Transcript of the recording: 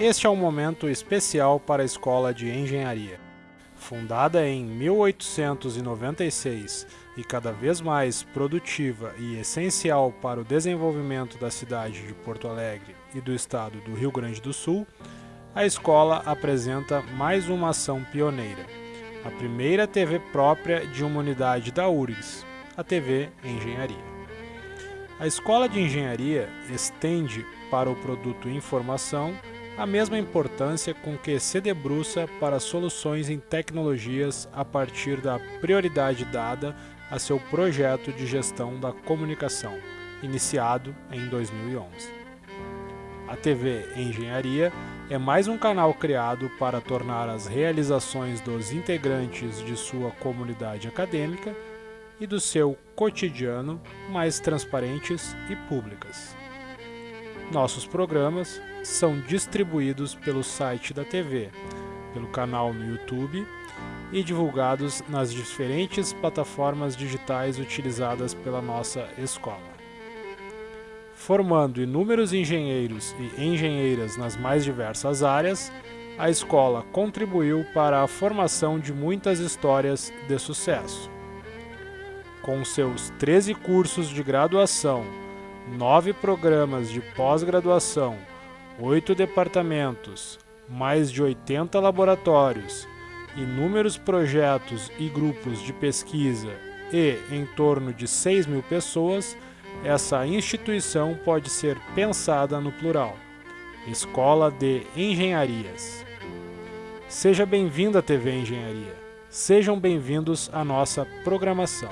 Este é um momento especial para a Escola de Engenharia. Fundada em 1896 e cada vez mais produtiva e essencial para o desenvolvimento da cidade de Porto Alegre e do estado do Rio Grande do Sul, a escola apresenta mais uma ação pioneira, a primeira TV própria de uma unidade da URGS, a TV Engenharia. A Escola de Engenharia estende para o produto informação a mesma importância com que se debruça para soluções em tecnologias a partir da prioridade dada a seu projeto de gestão da comunicação, iniciado em 2011. A TV Engenharia é mais um canal criado para tornar as realizações dos integrantes de sua comunidade acadêmica e do seu cotidiano mais transparentes e públicas. Nossos programas são distribuídos pelo site da TV, pelo canal no YouTube e divulgados nas diferentes plataformas digitais utilizadas pela nossa escola. Formando inúmeros engenheiros e engenheiras nas mais diversas áreas, a escola contribuiu para a formação de muitas histórias de sucesso. Com seus 13 cursos de graduação, nove programas de pós-graduação, oito departamentos, mais de 80 laboratórios, inúmeros projetos e grupos de pesquisa e em torno de 6 mil pessoas, essa instituição pode ser pensada no plural. Escola de Engenharias. Seja bem-vindo à TV Engenharia. Sejam bem-vindos à nossa programação.